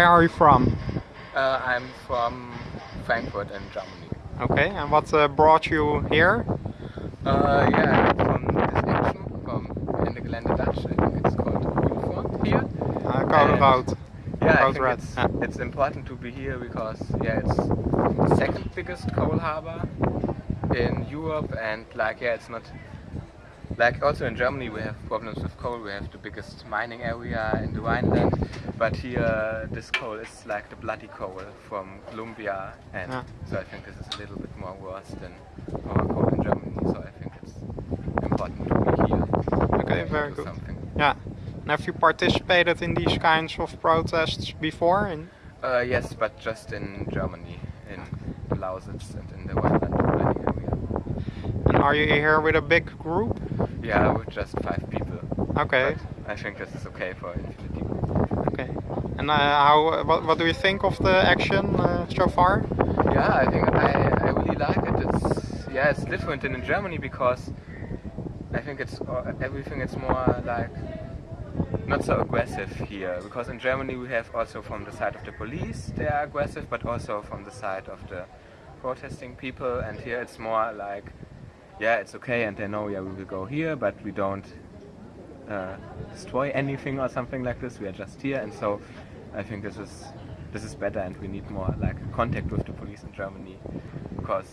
Where are you from? Uh, I'm from Frankfurt in Germany. Okay, and what uh, brought you here? Uh, yeah, from this action from Ende Gelände Dutch. I think it's called Grünfront here. Uh, Road. Yeah, I think it's, Yeah. it's important to be here because yeah, it's the second biggest coal harbor in Europe, and like yeah, it's not like also in Germany we have problems with coal. We have the biggest mining area in the Rhineland, but here this coal is like the bloody coal from Colombia, and Yeah. so I think this is a little bit more worse than our coal in Germany. So I think it's important to be here. Okay, very good. Something. Yeah. And have you participated in these kinds of protests before? In Uh, yes, but just in Germany, in the Lausitz and in the Rhineland mining area. and are you here with a big group? Yeah, with just five people. Okay. But I think this is okay for Infinity. Okay. And uh, how? What, what do you think of the action uh, so far? Yeah, I think I, I really like it. It's yeah, it's different than in Germany because I think it's uh, everything. It's more like not so aggressive here because in Germany we have also from the side of the police they are aggressive, but also from the side of the protesting people. And here it's more like yeah, it's okay, and they know yeah we will go here, but we don't uh, destroy anything or something like this. We are just here, and so I think this is this is better, and we need more like contact with the police in Germany because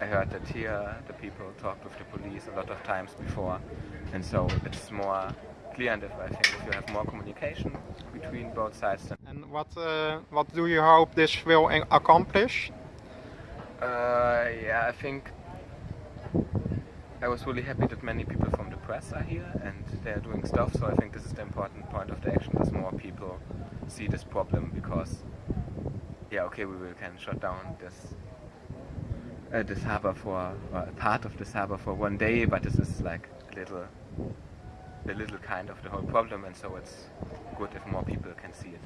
I heard that here the people talked with the police a lot of times before, and so it's more clear. And if I think if you have more communication between both sides, And what uh, what do you hope this will accomplish? Uh, yeah, I think I was really happy that many people from the press are here and they're doing stuff. So I think this is the important point of the action: that more people see this problem because, yeah, okay, we will can shut down this uh, this harbor for part of this harbor for one day, but this is like a little a little kind of the whole problem, and so it's good if more people can see it.